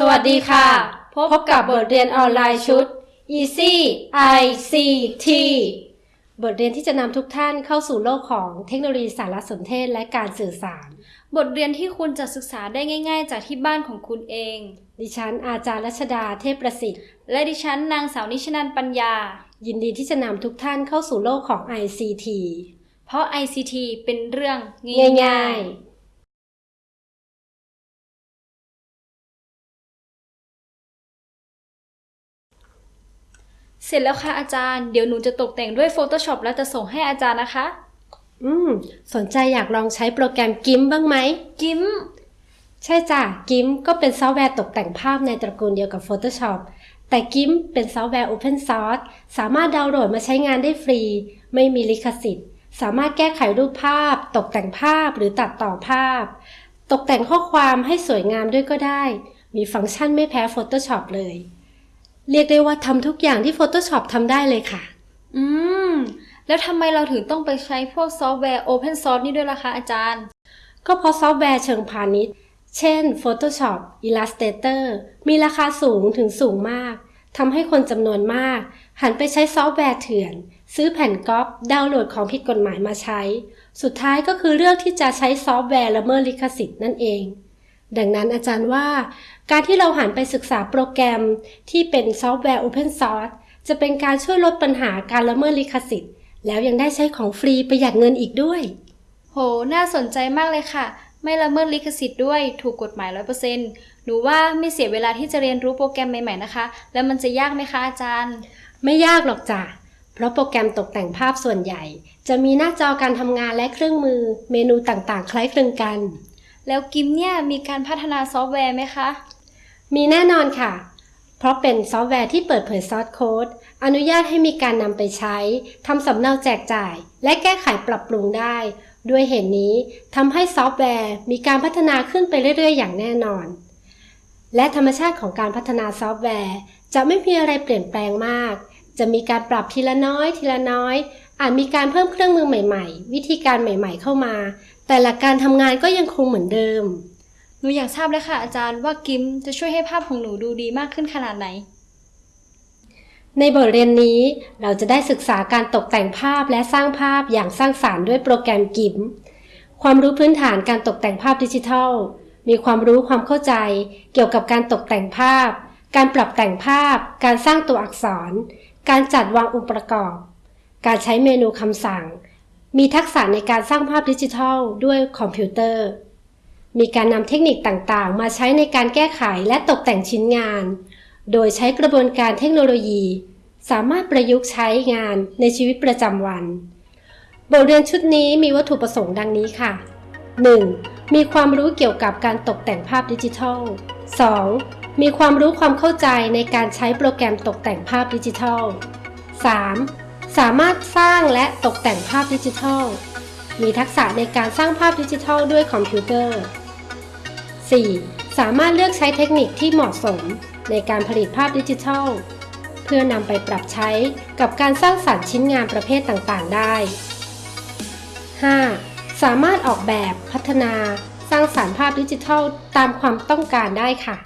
สวัสดีค่ะ พบกับบทเรียนออนไลน์ชุด Easy ICT บทเรียนที่จะนำทุกท่านเข้าสู่โลกของเทคโนโลยีสารสนเทศและการสื่อสาร บทเรียนที่คุณจะศึกษาได้ง่าย ๆ จากที่บ้านของคุณเอง ดิฉันอาจารย์รัชดาเทพประสิทธิ์ และดิฉันนางสาวนิชนันปัญญา ยินดีที่จะนำทุกท่านเข้าสู่โลกของ ICT เพราะ ICT เป็นเรื่องง่าย เสร็จแล้วค่ะอาจารย์ เดี๋ยวหนูจะตกแต่งด้วย Photoshop แล้วจะส่งให้อาจารย์นะคะๆอืม สนใจอยากลองใช้โปรแกรม GIMP บ้างไหม GIMP ใช่จ้ะ GIMP ก็เป็นซอฟต์แวร์ตกแต่งภาพในตระกูลเดียวกับ Photoshop แต่ GIMP เป็นซอฟต์แวร์ Open Source สามารถดาวน์โหลดมาใช้งานได้ฟรี ไม่มีลิขสิทธิ์ สามารถแก้ไขรูปภาพ ตกแต่งภาพหรือตัดต่อภาพ ตกแต่งข้อความให้สวยงามด้วยก็ได้ มีฟังก์ชันไม่แพ้ Photoshop เลย เรียกได้ว่าทำทุกอย่างที่ Photoshop ทำได้เลยค่ะ อืม แล้วทำไมเราถึงต้องไปใช้พวกซอฟต์แวร์ Open Source นี่ด้วยล่ะคะอาจารย์ ก็เพราะซอฟต์แวร์เชิงพาณิชย์ เช่น Photoshop Illustrator มีราคาสูงถึงสูงมาก ทำให้คนจำนวนมาก หันไปใช้ซอฟต์แวร์เถื่อน ซื้อแผ่นก๊อปดาวน์โหลดของผิดกฎหมายมาใช้ สุดท้ายก็คือเลือกที่จะใช้ซอฟต์แวร์ละเมิดลิขสิทธิ์นั่นเอง ดังนั้นอาจารย์ว่า การที่เราหันไปศึกษาโปรแกรมที่เป็นซอฟต์แวร์ Open Source จะเป็นการช่วยลดปัญหาการละเมิดลิขสิทธิ์ แล้วยังได้ใช้ของฟรีประหยัดเงินอีกด้วย โห น่าสนใจมากเลยค่ะ ไม่ละเมิดลิขสิทธิ์ด้วยถูกกฎหมาย 100%หนูว่าไม่เสียเวลาที่จะเรียนรู้โปรแกรมใหม่ๆนะคะ แล้วมันจะยากไหมคะอาจารย์ ไม่ยากหรอกจ้ะเพราะโปรแกรมตกแต่งภาพส่วนใหญ่ จะมีหน้าจอการทำงานและเครื่องมือเมนูต่างๆ คล้ายคลึงกัน แล้ว GIMP เนี่ยมีการพัฒนาซอฟต์แวร์ไหมคะ มีแน่นอนค่ะ เพราะเป็นซอฟต์แวร์ที่เปิดเผย source code อนุญาตให้มีการนำไปใช้ทำสำเนาแจกจ่าย และแก้ไขปรับปรุงได้ ด้วยเหตุนี้ทำให้ซอฟต์แวร์มีการพัฒนาขึ้นไปเรื่อย ๆ อย่างแน่นอน และธรรมชาติของการพัฒนาซอฟต์แวร์ จะไม่มีอะไรเปลี่ยนแปลงมาก จะมีการปรับทีละน้อย ทีละน้อยอาจมีการเพิ่มเครื่องมือใหม่ ๆ วิธีการใหม่ ๆ เข้ามา แต่หลักการทำงานก็ยังคงเหมือนเดิม หนูอยากทราบเลยค่ะอาจารย์ว่า GIMP จะช่วยให้ภาพของหนูดูดีมากขึ้นขนาดไหน ในบทเรียนนี้เราจะได้ศึกษาการตกแต่งภาพและสร้างภาพอย่างสร้างสารรค์ด้วยโปรแกรมกิม ความรู้พื้นฐานการตกแต่งภาพดิจิทัล มีความรู้ความเข้าใจ เกี่ยวกับการตกแต่งภาพ การปรับแต่งภาพ การสร้างตัวอักษร การจัดวางองค์ประกอบ การใช้เมนูคำสั่ง มีทักษะในการสร้างภาพดิจิทัลด้วยคอมพิวเตอร์ มีการนำเทคนิคต่างๆ มาใช้ในการแก้ไขและตกแต่งชิ้นงาน โดยใช้กระบวนการเทคโนโลยี สามารถประยุกต์ใช้งานในชีวิตประจำวัน บทเรียนชุดนี้มีวัตถุประสงค์ดังนี้ค่ะ 1. มีความรู้เกี่ยวกับการตกแต่งภาพดิจิทัล 2. มีความรู้ความเข้าใจในการใช้โปรแกรมตกแต่งภาพดิจิทัล 3. สามารถสร้างและตกแต่งภาพดิจิทัล มีทักษะในการสร้างภาพดิจิทัลด้วยคอมพิวเตอร์ 4. สามารถเลือกใช้เทคนิคที่เหมาะสมในการผลิตภาพดิจิทัล เพื่อนำไปปรับใช้กับการสร้างสรรค์ชิ้นงานประเภทต่างๆ ได้ 5. สามารถออกแบบพัฒนาสร้างสารรค์ภาพดิจิทัลตามความต้องการได้ค่ะ